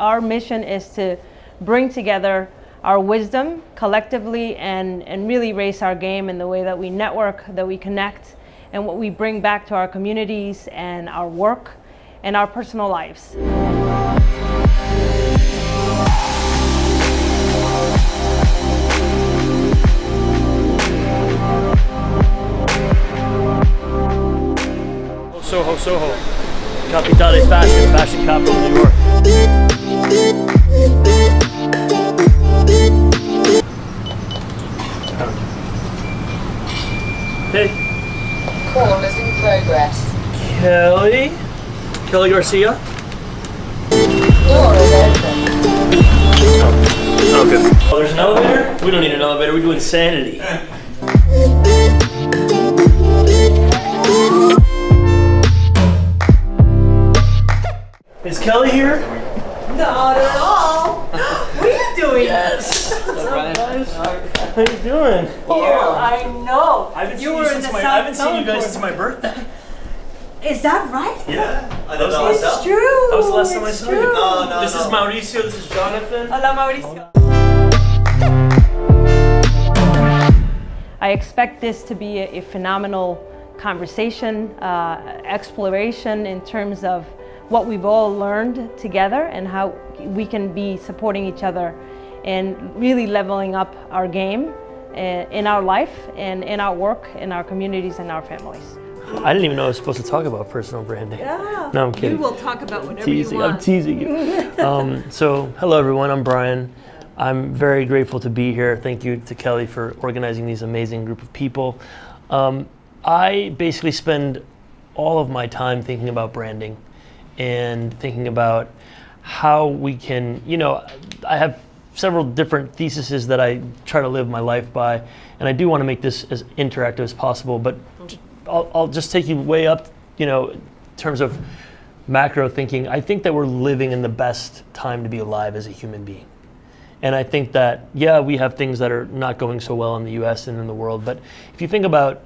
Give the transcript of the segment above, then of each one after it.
our mission is to bring together our wisdom collectively and, and really raise our game in the way that we network, that we connect, and what we bring back to our communities and our work and our personal lives. Soho, Soho. Capitale Fashion, fashion capital of New York. Hey, Call is in progress. Kelly. Kelly Garcia. Door is open. Oh, good. Oh, there's an elevator? We don't need an elevator. We do insanity. Is Kelly here? Not at all. What are you doing? Yes. What's up, guys? How you doing? Oh, I know. I haven't seen you you, were in since the my, I haven't seen you guys since my birthday. Is that right? Yeah. I don't know That was- It's true. That was the last time I It's saw you. true. No, no, This no. is Mauricio. This is Jonathan. Hola, Mauricio. I expect this to be a, a phenomenal conversation, uh, exploration in terms of what we've all learned together and how we can be supporting each other and really leveling up our game uh, in our life and in our work, in our communities and our families. I didn't even know I was supposed to talk about personal branding. Yeah. No, I'm kidding. You will talk about whatever teasing. you I'm want. teasing you. um, so, hello everyone. I'm Brian. I'm very grateful to be here. Thank you to Kelly for organizing these amazing group of people. Um, I basically spend all of my time thinking about branding and thinking about how we can, you know, I have several different theses that I try to live my life by, and I do want to make this as interactive as possible. But j- I'll, I'll just take you way up, you know, in terms of macro thinking. I think that we're living in the best time to be alive as a human being. And I think that, yeah, we have things that are not going so well in the US and in the world. But if you think about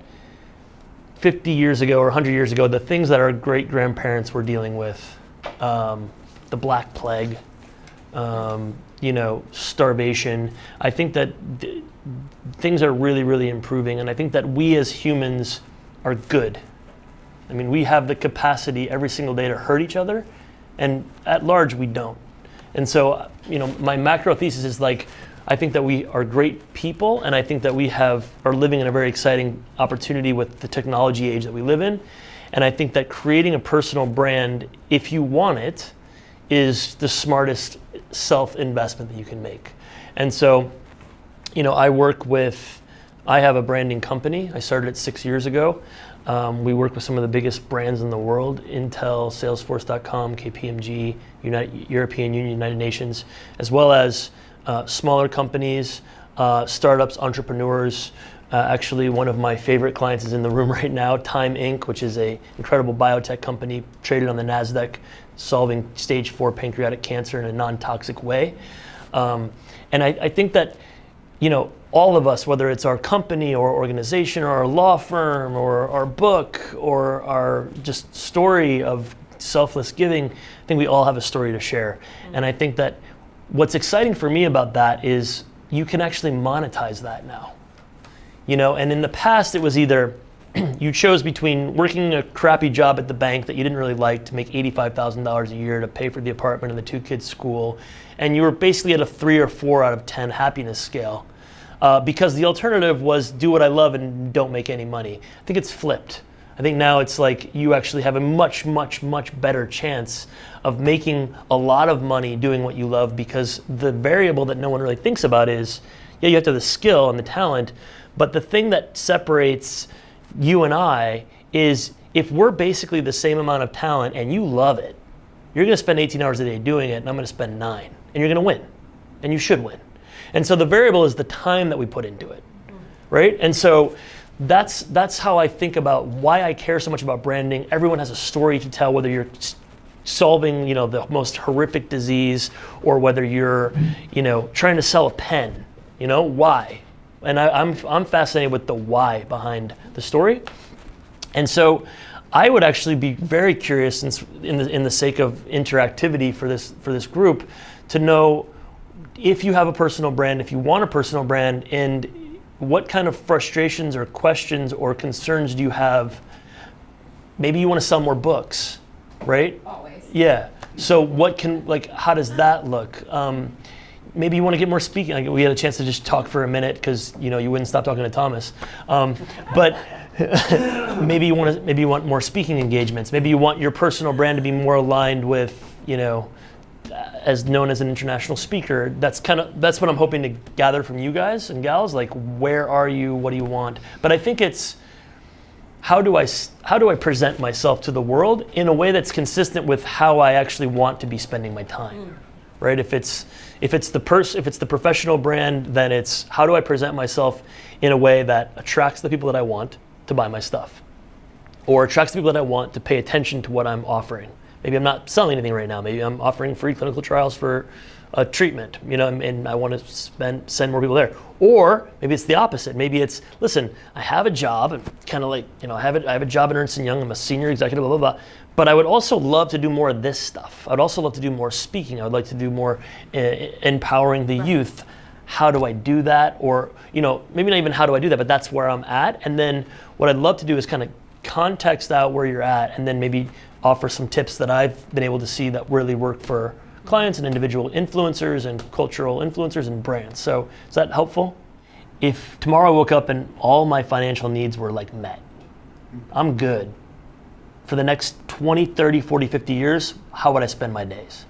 50 years ago or 100 years ago, the things that our great grandparents were dealing with, um, the Black Plague, um, you know, starvation, I think that th- things are really, really improving. And I think that we as humans are good. I mean, we have the capacity every single day to hurt each other, and at large, we don't. And so, you know, my macro thesis is like, I think that we are great people, and I think that we have are living in a very exciting opportunity with the technology age that we live in. And I think that creating a personal brand, if you want it, is the smartest self-investment that you can make. And so, you know, I work with, I have a branding company. I started it six years ago. Um, we work with some of the biggest brands in the world Intel, Salesforce.com, KPMG, United, European Union, United Nations, as well as uh, smaller companies, uh, startups, entrepreneurs. Uh, actually, one of my favorite clients is in the room right now, Tyme Inc., which is a incredible biotech company traded on the Nasdaq, solving stage four pancreatic cancer in a non-toxic way. Um, and I, I think that you know, all of us, whether it's our company or organization or our law firm or our book or our just story of selfless giving, I think we all have a story to share. And I think that what's exciting for me about that is you can actually monetize that now. You know, and in the past it was either you chose between working a crappy job at the bank that you didn't really like to make $85,000 a year to pay for the apartment and the two kids' school, and you were basically at a three or four out of 10 happiness scale. Uh, because the alternative was do what I love and don't make any money. I think it's flipped. I think now it's like you actually have a much, much, much better chance of making a lot of money doing what you love because the variable that no one really thinks about is yeah, you have to have the skill and the talent, but the thing that separates you and I is if we're basically the same amount of talent and you love it, you're going to spend 18 hours a day doing it, and I'm going to spend nine, and you're going to win, and you should win. And so the variable is the time that we put into it, right? And so that's that's how I think about why I care so much about branding. Everyone has a story to tell, whether you're solving you know the most horrific disease or whether you're you know trying to sell a pen. You know why? And I, I'm I'm fascinated with the why behind the story. And so I would actually be very curious, in the, in the sake of interactivity for this for this group, to know if you have a personal brand, if you want a personal brand, and what kind of frustrations or questions or concerns do you have? Maybe you want to sell more books, right? Always. Yeah. So what can like how does that look? Um, maybe you want to get more speaking. Like we had a chance to just talk for a minute because you know you wouldn't stop talking to Thomas. Um, but maybe you want to maybe you want more speaking engagements. Maybe you want your personal brand to be more aligned with you know as known as an international speaker. That's kind of that's what I'm hoping to gather from you guys and gals. Like where are you? What do you want? But I think it's how do I s- how do I present myself to the world in a way that's consistent with how I actually want to be spending my time, mm. right? If it's if it's the pers- if it's the professional brand, then it's how do I present myself in a way that attracts the people that I want to buy my stuff, or attracts the people that I want to pay attention to what I'm offering. Maybe I'm not selling anything right now. Maybe I'm offering free clinical trials for a treatment, you know, and, and I want to spend send more people there. Or maybe it's the opposite. Maybe it's listen, I have a job, and kind of like you know, I have a, I have a job at Ernst and Young. I'm a senior executive, blah blah blah. But I would also love to do more of this stuff. I'd also love to do more speaking. I would like to do more uh, empowering the youth. How do I do that? Or you know, maybe not even how do I do that, but that's where I'm at. And then what I'd love to do is kind of context out where you're at, and then maybe offer some tips that I've been able to see that really work for clients and individual influencers and cultural influencers and brands. So is that helpful? If tomorrow I woke up and all my financial needs were like met, I'm good. For the next 20, 30, 40, 50 years, how would I spend my days?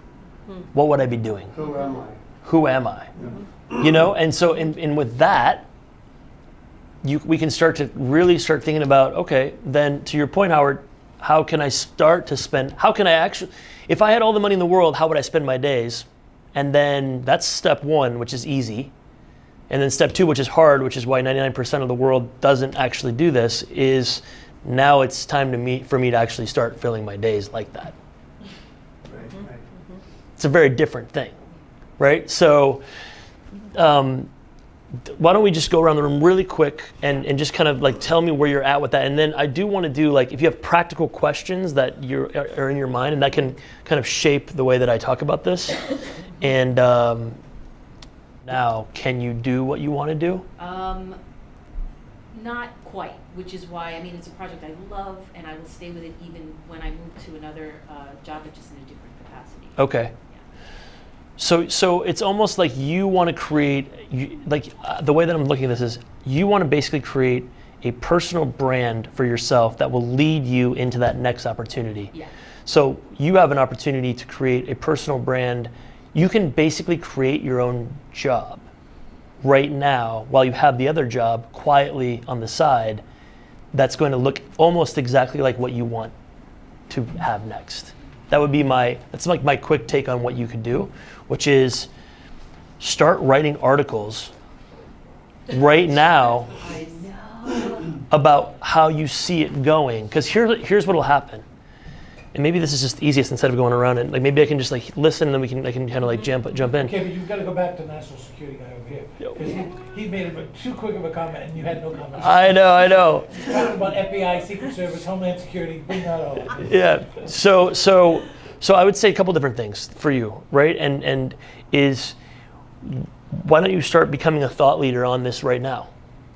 Hmm. What would I be doing? Who am I? Who am I? You know, and so and, and with that, you, we can start to really start thinking about okay, then to your point, Howard, how can I start to spend? How can I actually, if I had all the money in the world, how would I spend my days? And then that's step one, which is easy. And then step two, which is hard, which is why 99% of the world doesn't actually do this, is now it's time to me for me to actually start filling my days like that. Right, right. It's a very different thing, right? So, um, why don't we just go around the room really quick and, and just kind of like tell me where you're at with that, and then I do want to do like if you have practical questions that you're are in your mind and that can kind of shape the way that I talk about this. And um, now, can you do what you want to do? Um, not quite, which is why, I mean, it's a project I love and I will stay with it even when I move to another uh, job, but just in a different capacity. Okay. So, so it's almost like you want to create, you, like uh, the way that I'm looking at this is, you want to basically create a personal brand for yourself that will lead you into that next opportunity. Yeah. So you have an opportunity to create a personal brand. You can basically create your own job right now while you have the other job quietly on the side. That's going to look almost exactly like what you want to have next. That would be my that's like my quick take on what you could do, which is start writing articles right now about how you see it going. Because here, here's what will happen. And maybe this is just easiest instead of going around it. Like maybe I can just like listen and then we can I can kind of like jump jump in. Okay, but you've got to go back to national security guy over here. 'Cause he, he made a, too quick of a comment and you had no comment. I know, I know. Talking about FBI, Secret Service, Homeland Security, bring that over. yeah. So so so I would say a couple different things for you, right? And and is why don't you start becoming a thought leader on this right now?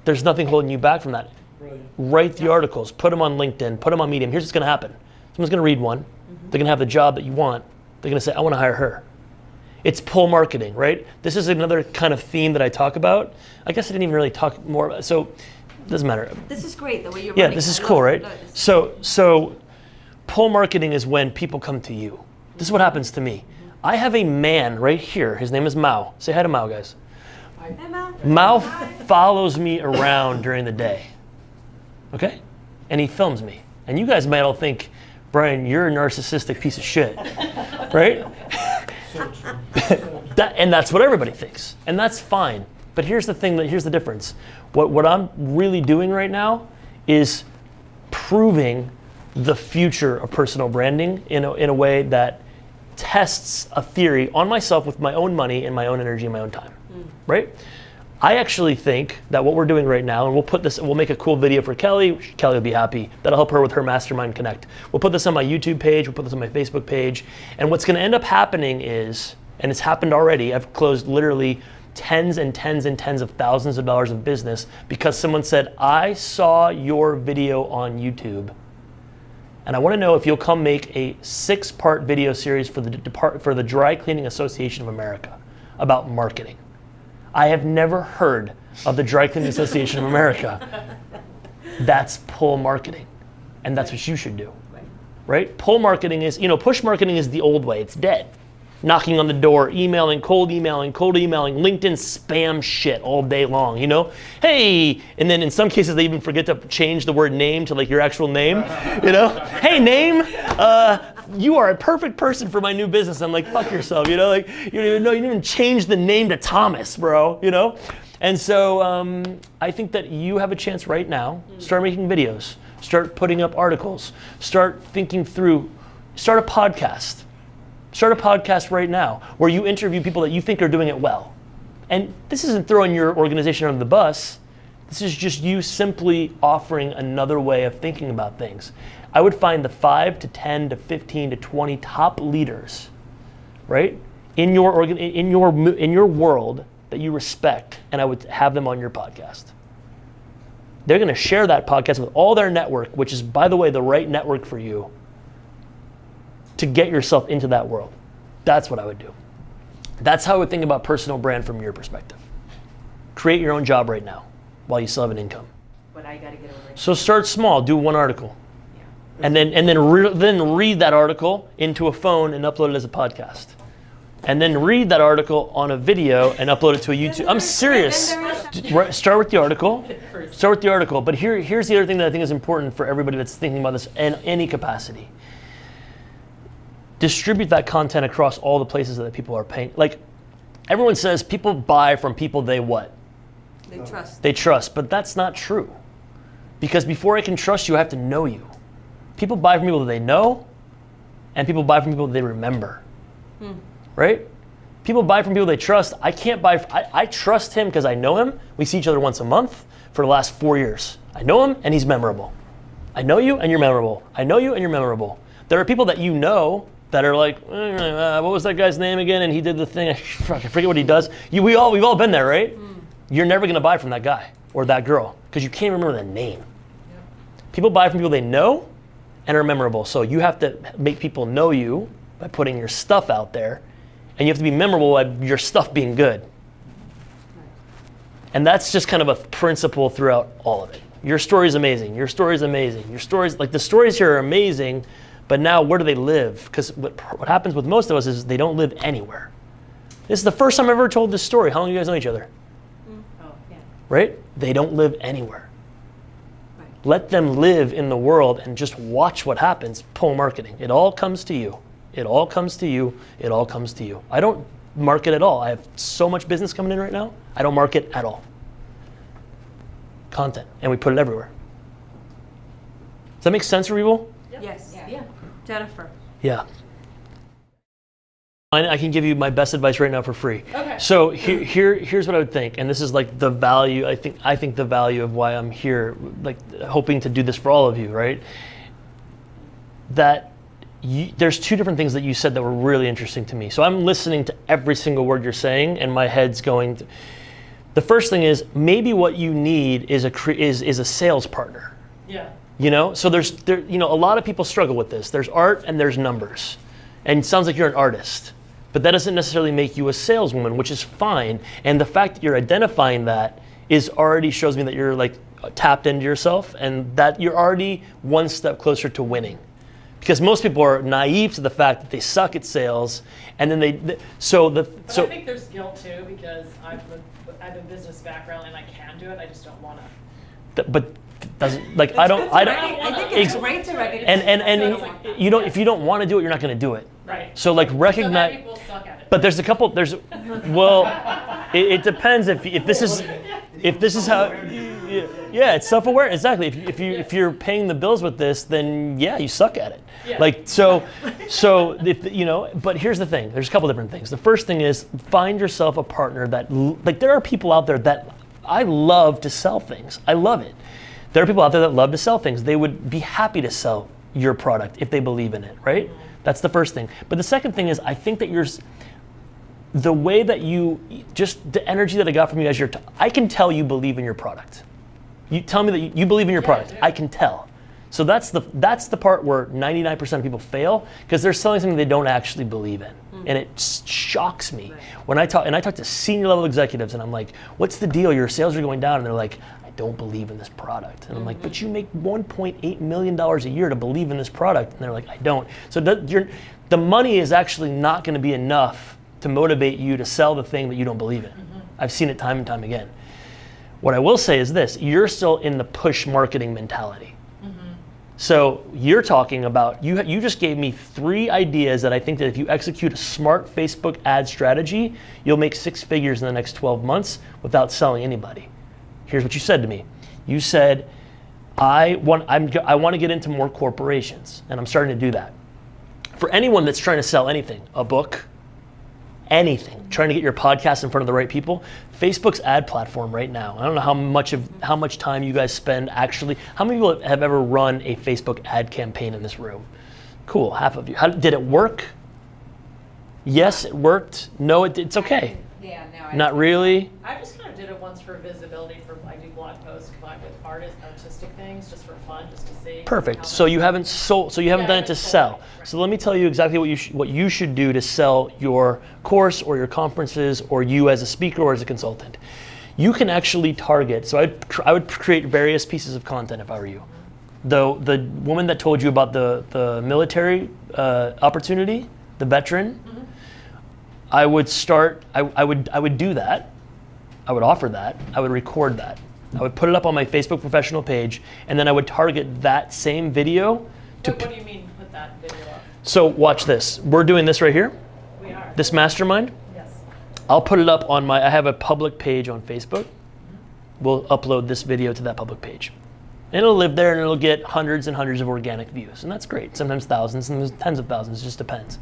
There's nothing holding you back from that. Brilliant. Write the articles, put them on LinkedIn, put them on Medium. Here's what's going to happen. Someone's going to read one. Mm-hmm. They're going to have the job that you want. They're going to say, "I want to hire her." It's pull marketing, right? This is another kind of theme that I talk about. I guess I didn't even really talk more about. So, it doesn't matter. This is great, the way you're Yeah, this is I cool, right? This. So, so pull marketing is when people come to you. This is what happens to me. I have a man right here. His name is Mao. Say hi to Mao, guys. Emma, Mao Mao follows me around during the day. Okay? And he films me. And you guys might all think, Brian, you're a narcissistic piece of shit. right? So true. That, and that's what everybody thinks. And that's fine. But here's the thing that here's the difference. What, what I'm really doing right now is proving the future of personal branding in a, in a way that tests a theory on myself with my own money and my own energy and my own time. Mm. Right? I actually think that what we're doing right now, and we'll put this, we'll make a cool video for Kelly. Kelly will be happy. That'll help her with her Mastermind Connect. We'll put this on my YouTube page. We'll put this on my Facebook page. And what's going to end up happening is, and it's happened already. I've closed literally tens and tens and tens of thousands of dollars of business because someone said, "I saw your video on YouTube." And I want to know if you'll come make a six-part video series for the Depart- for the Dry Cleaning Association of America about marketing. I have never heard of the Dry Cleaning Association of America. That's pull marketing. And that's what you should do. Right? Pull marketing is, you know, push marketing is the old way. It's dead. Knocking on the door, emailing, cold emailing, cold emailing, LinkedIn spam shit all day long, you know? Hey, and then in some cases they even forget to change the word name to like your actual name, you know? hey, name, uh, you are a perfect person for my new business. I'm like, fuck yourself, you know? Like, you don't even know, you didn't even change the name to Thomas, bro, you know? And so um, I think that you have a chance right now. Start making videos, start putting up articles, start thinking through, start a podcast. Start a podcast right now where you interview people that you think are doing it well. And this isn't throwing your organization under the bus. This is just you simply offering another way of thinking about things. I would find the 5 to 10 to 15 to 20 top leaders, right? In your organ in your in your world that you respect and I would have them on your podcast. They're going to share that podcast with all their network, which is by the way the right network for you to get yourself into that world. That's what I would do. That's how I would think about personal brand from your perspective. Create your own job right now while you still have an income. But I gotta get over it. So start small, do one article. Yeah. And then and then re- then read that article into a phone and upload it as a podcast. And then read that article on a video and upload it to a YouTube. I'm serious. Start with the article. Start with the article. But here, here's the other thing that I think is important for everybody that's thinking about this in any capacity. Distribute that content across all the places that people are paying. Like everyone says, people buy from people they what? They trust. they trust, but that's not true. Because before I can trust you, I have to know you. People buy from people that they know, and people buy from people that they remember. Hmm. Right? People buy from people they trust. I can't buy, I, I trust him because I know him. We see each other once a month for the last four years. I know him, and he's memorable. I know you, and you're memorable. I know you, and you're memorable. There are people that you know that are like, uh, what was that guy's name again? And he did the thing. I forget what he does. You, we all, we've all been there, right? You're never going to buy from that guy or that girl because you can't remember the name. People buy from people they know and are memorable. So you have to make people know you by putting your stuff out there, and you have to be memorable by your stuff being good. And that's just kind of a principle throughout all of it. Your story is amazing. Your story is amazing. Your stories, like the stories here are amazing, but now where do they live? Because what, what happens with most of us is they don't live anywhere. This is the first time I've ever told this story. How long do you guys know each other? Mm, oh, yeah. right? They don't live anywhere. Let them live in the world and just watch what happens. Pull marketing. It all comes to you. It all comes to you. It all comes to you. I don't market at all. I have so much business coming in right now. I don't market at all. Content. And we put it everywhere. Does that make sense for people? Yes. Yeah. Jennifer. Yeah. I I can give you my best advice right now for free. Okay. So here, here, here's what I would think, and this is like the value. I think, I think the value of why I'm here, like hoping to do this for all of you, right? That you, there's two different things that you said that were really interesting to me. So I'm listening to every single word you're saying, and my head's going. To, the first thing is maybe what you need is a is is a sales partner. Yeah. You know, so there's there, you know, a lot of people struggle with this. There's art and there's numbers, and it sounds like you're an artist, but that doesn't necessarily make you a saleswoman, which is fine. And the fact that you're identifying that is already shows me that you're like tapped into yourself, and that you're already one step closer to winning. Because most people are naive to the fact that they suck at sales, and then they th- so the But so I think there's guilt too because I'm a, I have a business background and I can do it. I just don't want to. But doesn't like I don't I don't. I think it's Ex- great to recognize. and and, and you don't if you don't want to do it you're not going to do it Right. so like recognize many people suck at it. but there's a couple there's well it, it depends if if this is if this is how yeah, it's self-aware. Exactly. If you, if you if you're paying the bills with this, then yeah, you suck at it. Yeah. Like so, so if you know. But here's the thing. There's a couple different things. The first thing is find yourself a partner that like there are people out there that I love to sell things. I love it. There are people out there that love to sell things. They would be happy to sell your product if they believe in it, right? That's the first thing. But the second thing is I think that you're the way that you just the energy that I got from you as you're t- I can tell you believe in your product. You tell me that you, you believe in your Yeah, product. do. I can tell. So that's the that's the part where 99% of people fail because they're selling something they don't actually believe in. And it shocks me when I talk and I talk to senior level executives and I'm like, "What's the deal? Your sales are going down." And they're like, "I don't believe in this product." And I'm like, "But you make 1.8 million dollars a year to believe in this product." And they're like, "I don't." So the, you're, the money is actually not going to be enough to motivate you to sell the thing that you don't believe in. Mm-hmm. I've seen it time and time again. What I will say is this you're still in the push marketing mentality. So you're talking about you. You just gave me three ideas that I think that if you execute a smart Facebook ad strategy, you'll make six figures in the next 12 months without selling anybody. Here's what you said to me. You said, "I want. I'm. I want to get into more corporations, and I'm starting to do that." For anyone that's trying to sell anything, a book, anything, trying to get your podcast in front of the right people, Facebook's ad platform right now. I don't know how much of how much time you guys spend actually. How many people have ever run a Facebook ad campaign in this room? Cool, half of you. How, did it work? Yes, it worked. No, it, it's okay. Yeah, no. I Not really. I just kind of did it once for visibility for I do blog posts combined with artist artistic things just for fun, just to see. Perfect. So you haven't sold. So you haven't Yeah, done it to sell. right. So let me tell you exactly what you what you should do to sell your course or your conferences or you as a speaker or as a consultant. You can actually target. So I'd I would create various pieces of content if I were you. The the woman that told you about the the military uh, opportunity, the veteran. I would start. I, I would I would do that. I would offer that. I would record that. I would put it up on my Facebook professional page, and then I would target that same video to. What, what do you mean put that video up? So watch this. We're doing this right here. We are. This mastermind. Yes. I'll put it up on my. I have a public page on Facebook. Mm-hmm. We'll upload this video to that public page, and it'll live there, and it'll get hundreds and hundreds of organic views, and that's great. Sometimes thousands, and tens of thousands. It just depends.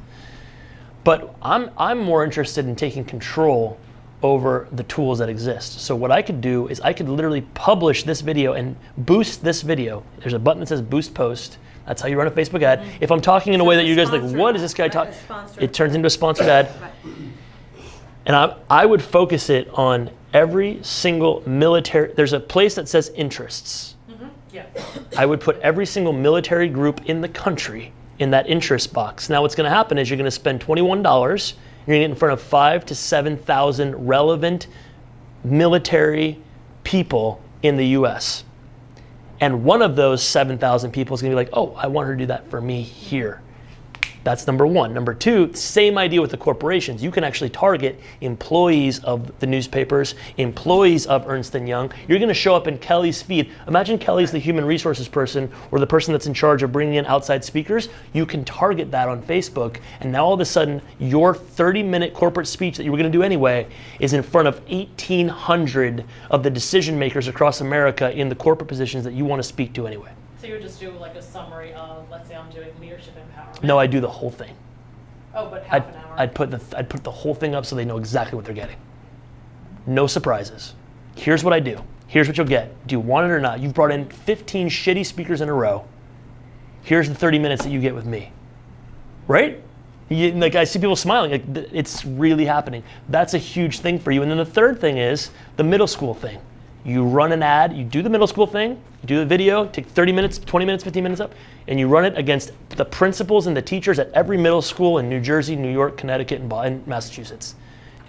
But I'm I'm more interested in taking control over the tools that exist. So what I could do is I could literally publish this video and boost this video. There's a button that says boost post. That's how you run a Facebook ad. If I'm talking in a way that you guys are like, what is this guy right? talking? It turns into a sponsored ad. Right. And I, I would focus it on every single military. There's a place that says interests. Yeah. I would put every single military group in the country in that interest box. Now, what's going to happen is you're going to spend $21. You're to get in front of five to 7,000 relevant military people in the US. And one of those 7,000 people is to be like, oh, I want her to do that for me here. That's number one. Number two, same idea with the corporations. You can actually target employees of the newspapers, employees of Ernst Young. You're going to show up in Kelly's feed. Imagine Kelly's the human resources person or the person that's in charge of bringing in outside speakers. You can target that on Facebook, and now all of a sudden, your 30-minute corporate speech that you were going to do anyway is in front of 1,800 of the decision makers across America in the corporate positions that you want to speak to anyway. So you would just do like a summary of, let's say I'm doing leadership empowerment. No, I do the whole thing. Oh, but I'd, an hour. I'd put the I'd put the whole thing up so they know exactly what they're getting. No surprises. Here's what I do. Here's what you'll get. Do you want it or not? You've brought in 15 shitty speakers in a row. Here's the 30 minutes that you get with me. Right? You, like I see people smiling. Like it's really happening. That's a huge thing for you. And then the third thing is the middle school thing. You run an ad. You do the middle school thing. You do the video. Take 30 minutes, 20 minutes, 15 minutes up, and you run it against the principals and the teachers at every middle school in New Jersey, New York, Connecticut, and Massachusetts.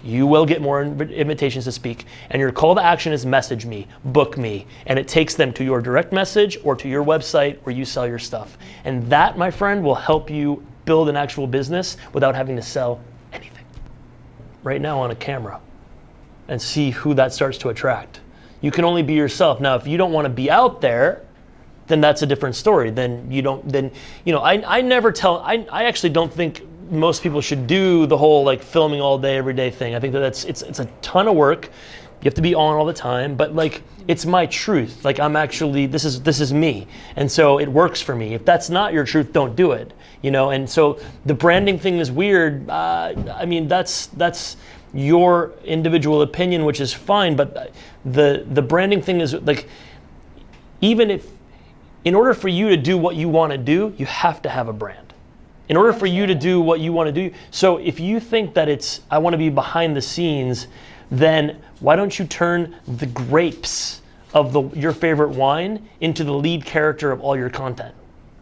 You will get more invitations to speak, and your call to action is message me, book me, and it takes them to your direct message or to your website where you sell your stuff. And that, my friend, will help you build an actual business without having to sell anything. Right now on a camera, and see who that starts to attract. You can only be yourself. Now, if you don't want to be out there, then that's a different story. Then you don't. Then you know. I, I never tell. I, I actually don't think most people should do the whole like filming all day every day thing. I think that that's it's it's a ton of work. You have to be on all the time. But like It's my truth. Like I'm actually this is this is me, and so it works for me. If that's not your truth, don't do it. You know. And so the branding thing is weird. Uh, I mean, that's that's your individual opinion, which is fine. But the the branding thing is like even if in order for you to do what you want to do, you have to have a brand. In order for you to do what you want to do, so if you think that it's, I want to be behind the scenes, then why don't you turn the grapes of the, your favorite wine into the lead character of all your content?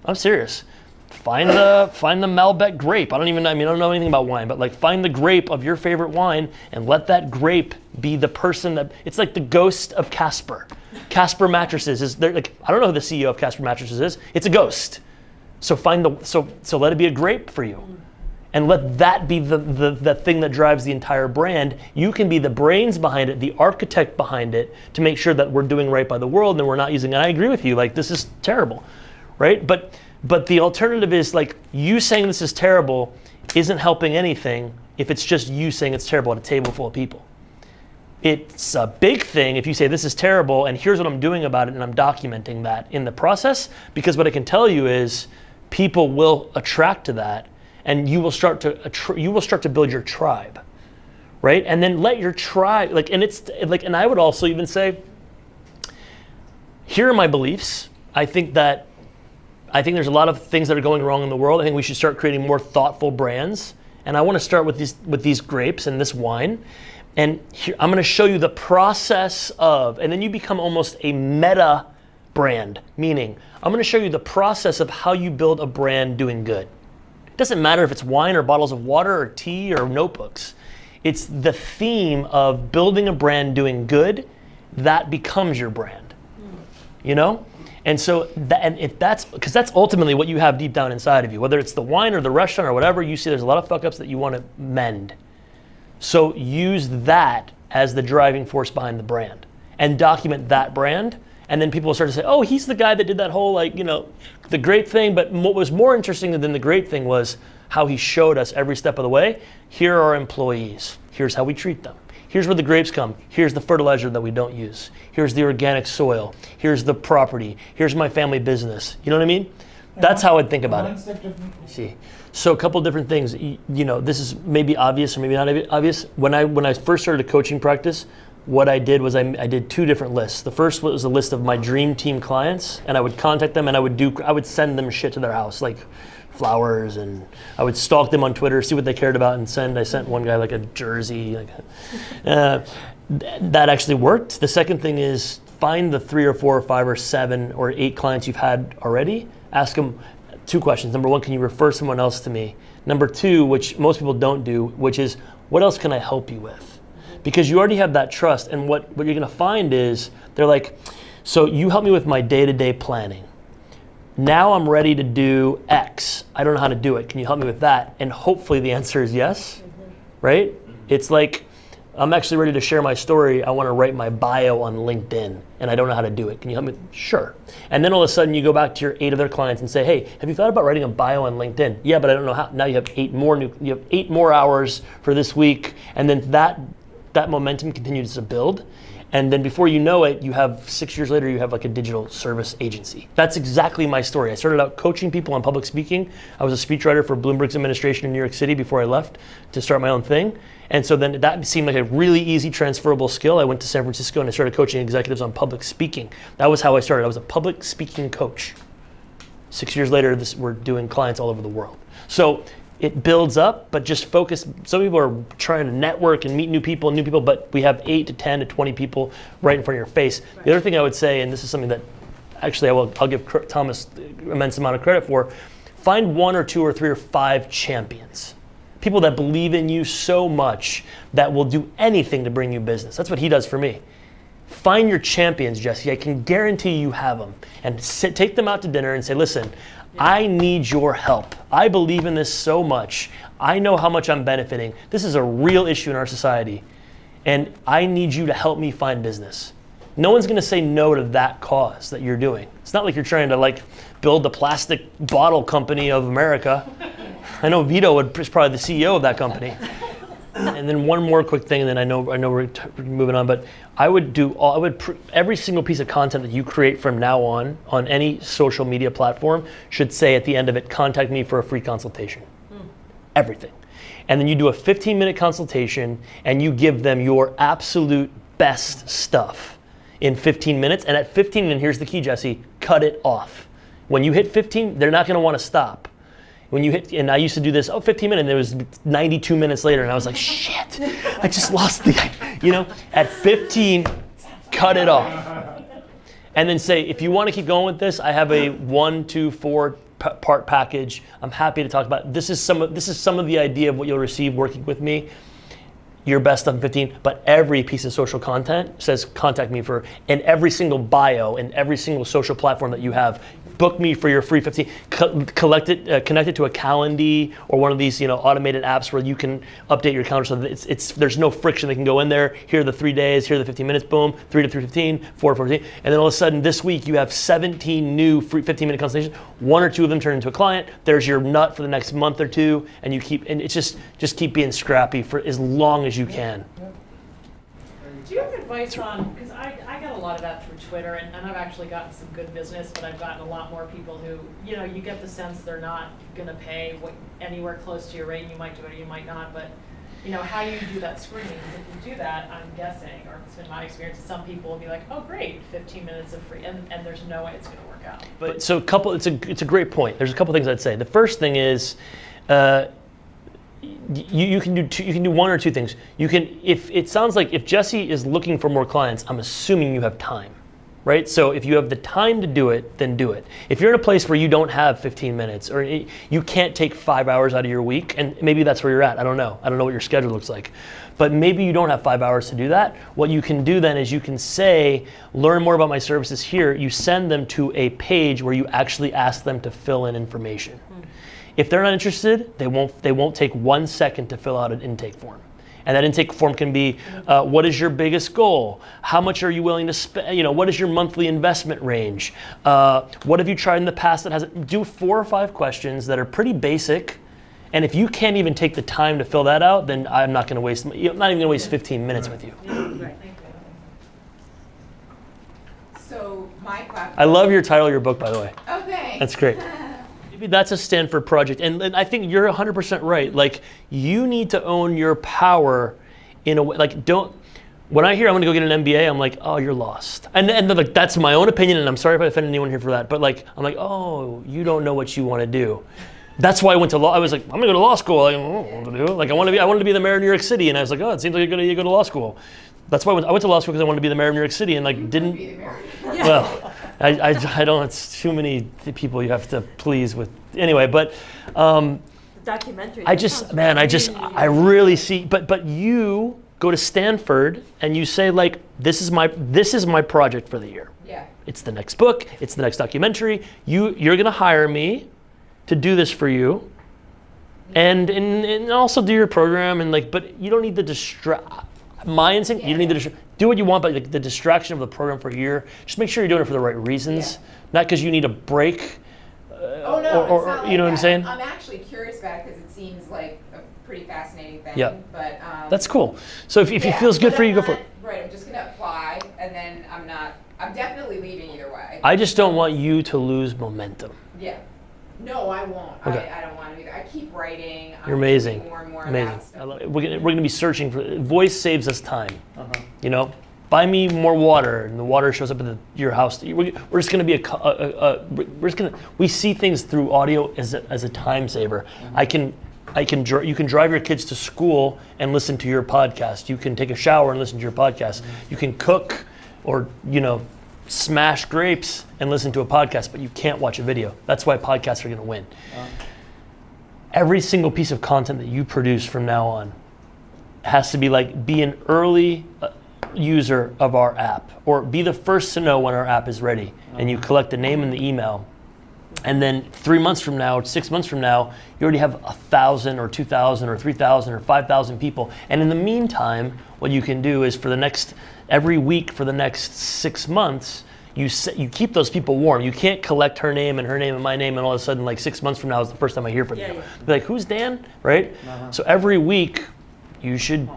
I'm serious. Find the find the Malbec grape. I don't even I mean I don't know anything about wine, but like find the grape of your favorite wine and let that grape be the person that it's like the ghost of Casper. Casper mattresses is there like I don't know who the CEO of Casper mattresses is. It's a ghost. So find the so so let it be a grape for you. And let that be the, the, the thing that drives the entire brand. You can be the brains behind it, the architect behind it, to make sure that we're doing right by the world and we're not using. I agree with you. Like this is terrible, right? But but the alternative is like you saying this is terrible isn't helping anything if it's just you saying it's terrible at a table full of people. It's a big thing if you say this is terrible and here's what I'm doing about it and I'm documenting that in the process because what I can tell you is people will attract to that and you will start to you will start to build your tribe. Right? And then let your tribe like and it's like and I would also even say here are my beliefs. I think that I think there's a lot of things that are going wrong in the world. I think we should start creating more thoughtful brands. And I want to start with these with these grapes and this wine. And here, I'm going to show you the process of, and then you become almost a meta brand. Meaning, I'm going to show you the process of how you build a brand doing good. It doesn't matter if it's wine or bottles of water or tea or notebooks. It's the theme of building a brand doing good that becomes your brand. You know? And so, that, and if that's because that's ultimately what you have deep down inside of you, whether it's the wine or the restaurant or whatever, you see there's a lot of fuck ups that you want to mend. So use that as the driving force behind the brand and document that brand. And then people will start to say, oh, he's the guy that did that whole, like, you know, the great thing. But what was more interesting than the great thing was how he showed us every step of the way. Here are our employees. Here's how we treat them. Here's where the grapes come. Here's the fertilizer that we don't use. Here's the organic soil. Here's the property. Here's my family business. You know what I mean? That's how I'd think about it. One step different. See, so a couple different things. Y- You know, this is maybe obvious or maybe not obvious. When I when I first started a coaching practice, what I did was I, I did two different lists. The first was a list of my dream team clients, and I would contact them and I would do I would send them shit to their house like flowers and I would stalk them on Twitter, see what they cared about, and send. I sent one guy like a jersey. Like, uh, th- that actually worked. The second thing is find the three or four or five or seven or eight clients you've had already. Ask them two questions. Number one, can you refer someone else to me? Number two, which most people don't do, which is what else can I help you with? Because you already have that trust, and what, what you're gonna find is they're like, so you help me with my day to day planning. Now I'm ready to do X. I don't know how to do it. Can you help me with that? And hopefully the answer is yes, mm-hmm. right? It's like, I'm actually ready to share my story. I want to write my bio on LinkedIn and I don't know how to do it. Can you help me? Sure. And then all of a sudden you go back to your eight other clients and say, hey, have you thought about writing a bio on LinkedIn? Yeah, but I don't know how. Now you have eight more new, you have eight more hours for this week. And then that, that momentum continues to build. And then before you know it, you have six years later, you have like a digital service agency. That's exactly my story. I started out coaching people on public speaking. I was a speechwriter for Bloomberg's administration in New York City before I left to start my own thing. And so then that seemed like a really easy transferable skill. I went to San Francisco and I started coaching executives on public speaking. That was how I started. I was a public speaking coach. Six years later, this, we're doing clients all over the world. So it builds up, but just focus. Some people are trying to network and meet new people, new people, but we have eight to 10 to 20 people right in front of your face. The other thing I would say, and this is something that actually I will, I'll give Thomas immense amount of credit for, find one or two or three or five champions. People that believe in you so much that will do anything to bring you business. That's what he does for me. Find your champions, Jesse. I can guarantee you have them. And sit, take them out to dinner and say, listen, I need your help. I believe in this so much. I know how much I'm benefiting. This is a real issue in our society. And I need you to help me find business. No one's going to say no to that cause that you're doing. It's not like you're trying to like build the plastic bottle company of America. I know Vito would, is probably the CEO of that company. and then one more quick thing, and then I know I know we're t- moving on, but I would do all, I would pr- every single piece of content that you create from now on on any social media platform should say at the end of it, contact me for a free consultation. Hmm. Everything, and then you do a 15 minute consultation, and you give them your absolute best stuff in 15 minutes. And at 15, and here's the key, Jesse, cut it off. When you hit 15, they're not going to want to stop when you hit and i used to do this oh 15 minutes and it was 92 minutes later and i was like shit i just lost the you know at 15 cut it off. And then say if you want to keep going with this i have a one two four part package. I'm happy to talk about this is some of this is some of the idea of what you'll receive working with me. Your best in 15 but every piece of social content says contact me for and every single bio and every single social platform that you have book me for your free 15 co- collect it uh, connect it to a calendar or one of these you know automated apps where you can update your calendar so that it's, it's there's no friction they can go in there. Here are the three days here are the 15 minutes boom 3 to 315 4 to 14 and then all of a sudden this week you have 17 new free 15 minute consultations. One or two of them turn into a client. There's your nut for the next month or two and you keep and it's just just keep being scrappy for as long as you can. Do you have advice on, because I, I got a lot of that through Twitter, and, and I've actually gotten some good business, but I've gotten a lot more people who, you know, you get the sense they're not gonna pay what, anywhere close to your rate, you might do it or you might not, but, you know, how you do that screening. if you do that, I'm guessing, or it's been my experience, some people will be like, oh, great, fifteen minutes of free, and, and there's no way it's gonna work out. But so a couple, it's a it's a great point. There's a couple things I'd say. The first thing is, uh, you, you can do two, you can do one or two things. You can if it sounds like if Jesse is looking for more clients, I'm assuming you have time, right? So if you have the time to do it, then do it. If you're in a place where you don't have 15 minutes or you can't take five hours out of your week, and maybe that's where you're at. I don't know. I don't know what your schedule looks like. But maybe you don't have five hours to do that. What you can do then is you can say, learn more about my services here. You send them to a page where you actually ask them to fill in information. Hmm. If they're not interested, they won't, they won't take one second to fill out an intake form. And that intake form can be, uh, what is your biggest goal? How much are you willing to spend? You know, what is your monthly investment range? Uh, what have you tried in the past that hasn't? Do four or five questions that are pretty basic. And if you can't even take the time to fill that out, then I'm not going to waste. I'm not even going to waste 15 minutes with you. So my. I love your title of your book, by the way. Oh, thanks. That's great. That's a Stanford project. And, and I think you're 100% right. Like, you need to own your power in a way. Like, don't. When I hear I'm going to go get an MBA, I'm like, oh, you're lost. And, and like, that's my own opinion, and I'm sorry if I offend anyone here for that. But like, I'm like, oh, you don't know what you want to do. That's why I went to law. I was like, I'm going to go to law school. Like, I don't what to do. Like, I want to be. I wanted to be the mayor of New York City, and I was like, oh, it seems like you're gonna go to law school. That's why I went, I went to law school because I wanted to be the mayor of New York City, and like, didn't. Be the mayor. Well, I, I, I don't. It's too many people you have to please with. Anyway, but um, Documentary. I just, sounds man, I just, I really see. But but you go to Stanford and you say like, this is my this is my project for the year. Yeah. It's the next book. It's the next documentary. You you're gonna hire me to do this for you, and and, and also do your program and like. But you don't need the distract. My instinct, you don't need to do what you want, but like the distraction of the program for a year. Just make sure you're doing it for the right reasons, Yeah. not because you need a break. Oh no, or- or- not like you know what I'm saying? I'm actually curious about it because it seems like a pretty fascinating thing. Yeah. But um, That's cool. So if, if yeah, it feels good for you, I'm go for it. Right. I'm just gonna apply, and then I'm not. I'm definitely leaving either way. I just don't want you to lose momentum. yeah. No, I won't. Okay. I, I don't keep writing. I'm You're amazing. More and more Amazing. I love it. We're gonna, we're gonna be searching for voice saves us time. Uh-huh. You know, buy me more water, and the water shows up at the, your house. We're, we're just gonna be a, a, a, a we're just gonna we see things through audio as a, as a time saver. Mm-hmm. I can. I can dri- you can drive your kids to school and listen to your podcast. You can take a shower and listen to your podcast. Mm-hmm. You can cook or you know smash grapes and listen to a podcast, but you can't watch a video. That's why podcasts are going to win. Uh-huh. Every single piece of content that you produce from now on has to be like be an early uh, user of our app or be the first to know when our app is ready and you collect the name and the email and then three months from now, six months from now, you already have a thousand or two thousand or three thousand or five thousand people. And in the meantime, what you can do is for the next every week for the next six months, you set, you keep those people warm. You can't collect her name and her name and my name, and all of a sudden, like six months from now, is the first time I hear from Yeah, you. yeah. Like, who's Dan? Right? So every week, you should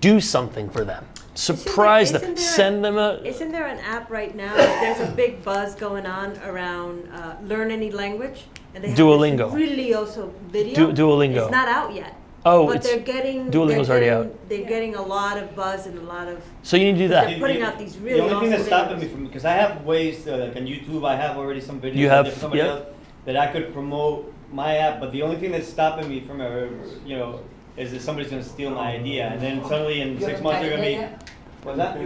do something for them. Surprise them. isn't there a- Send them a. Isn't there an app right now? There's a big buzz going on around uh, learn any language, and they have Duolingo. This really also video. Du- Duolingo. It's not out yet. Oh, but it's- they're getting. Duolingo's they're already getting, out. They're getting a lot of buzz and a lot of. So you need to do that. They're putting out these really The only thing that's awesome stopping me from, because I have ways, to, like on YouTube, I have already some videos. You that have- somebody yeah. else- That I could promote my app, but the only thing that's stopping me from, you know, is that somebody's gonna steal my idea, and then suddenly in six months they're gonna be. What's that?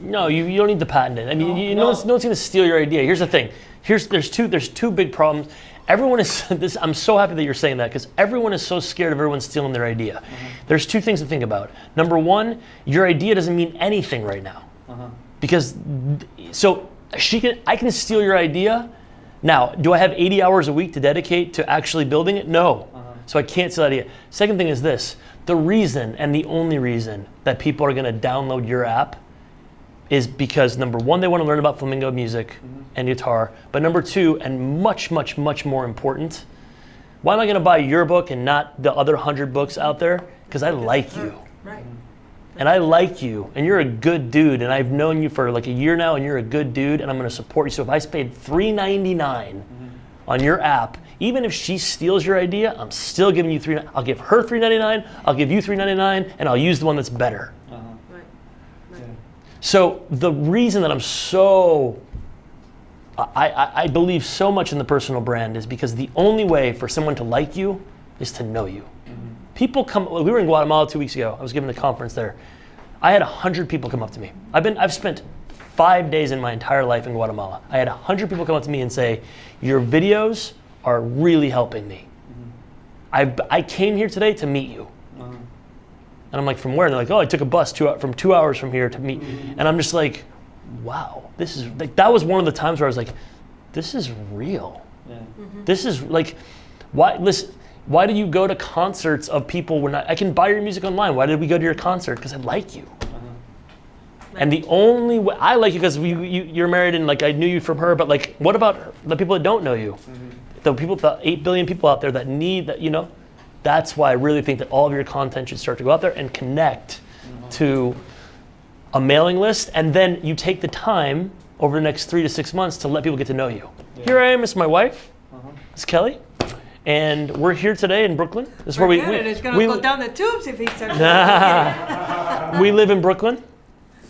No, you, you don't need to patent it. I mean, you, no, no. one's, no one's going to steal your idea. Here's the thing. Here's there's two there's two big problems. Everyone is this. I'm so happy that you're saying that because everyone is so scared of everyone stealing their idea. There's two things to think about. Number one, your idea doesn't mean anything right now Uh-huh. because so she can I can steal your idea. Now, do I have 80 hours a week to dedicate to actually building it? No. So I can't steal that idea. Second thing is this: the reason and the only reason that people are going to download your app is because number one, they want to learn about flamenco music mm-hmm. and guitar. But number two, and much, much, much more important, why am I going to buy your book and not the other hundred books out there? Because I like you. Right. Mm-hmm. And I like you, and you're a good dude, and I've known you for like a year now, and you're a good dude, and I'm going to support you. So if I paid $3.99 mm-hmm. on your app, even if she steals your idea, I'm still giving you three. I'll give her $3.99, I'll give you $3.99, and I'll use the one that's better. So the reason that I'm so I, I, I believe so much in the personal brand is because the only way for someone to like you is to know you. Mm-hmm. People come. We were in Guatemala two weeks ago. I was giving a conference there. I had hundred people come up to me. I've been. I've spent five days in my entire life in Guatemala. I had hundred people come up to me and say, "Your videos are really helping me. Mm-hmm. I I came here today to meet you." Uh-huh. And I'm like, from where? And they're like, oh, I took a bus two, from two hours from here to meet. And I'm just like, wow, this is like that was one of the times where I was like, this is real. Yeah. This is like, why listen? Why do you go to concerts of people when I, I can buy your music online? Why did we go to your concert? Because I like you. And the only way I like you because you, you you're married and like I knew you from her, but like what about the people that don't know you? The people, the eight billion people out there that need that, you know, that's why I really think that all of your content should start to go out there and connect mm-hmm. to a mailing list, and then you take the time over the next three to six months to let people get to know you. Here I am, it's my wife, mm-hmm. it's Kelly, and we're here today in Brooklyn. This is where we, we. It's gonna we- go down the tubes if he starts. we live in Brooklyn.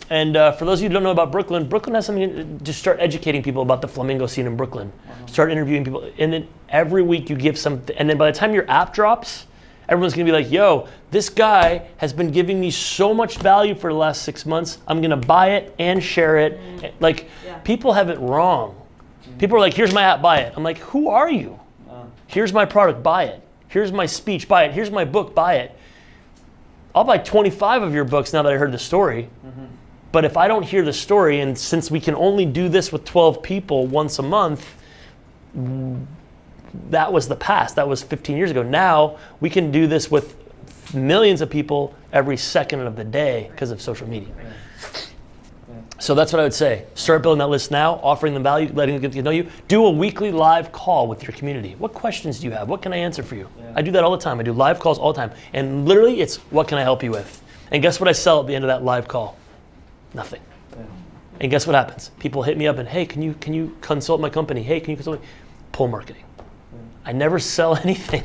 And uh, for those of you who don't know about Brooklyn, Brooklyn has something to start educating people about the flamenco scene in Brooklyn. Mm-hmm. Start interviewing people. And then every week you give something. And then by the time your app drops, everyone's going to be like, yo, this guy has been giving me so much value for the last six months. I'm going to buy it and share it. Like, Yeah. people have it wrong. People are like, here's my app, buy it. I'm like, who are you? Here's my product, buy it. Here's my speech, buy it. Here's my book, buy it. I'll buy 25 of your books now that I heard the story. But if I don't hear the story, and since we can only do this with 12 people once a month, mm, that was the past. That was 15 years ago. Now we can do this with millions of people every second of the day because of social media. So that's what I would say. Start building that list now, offering them value, letting them get to know you. Do a weekly live call with your community. What questions do you have? What can I answer for you? I do that all the time. I do live calls all the time. And literally, it's what can I help you with? And guess what I sell at the end of that live call? Nothing. And guess what happens? People hit me up and hey, can you can you consult my company? Hey, can you consult me? Pull marketing. I never sell anything.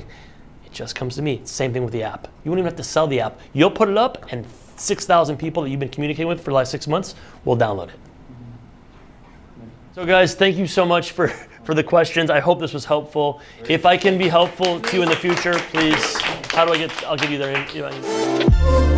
It just comes to me. Same thing with the app. You won't even have to sell the app. You'll put it up, and 6,000 people that you've been communicating with for the last six months will download it. So, guys, thank you so much for, for the questions. I hope this was helpful. If I can be helpful to you in the future, please, how do I get, I'll give you their,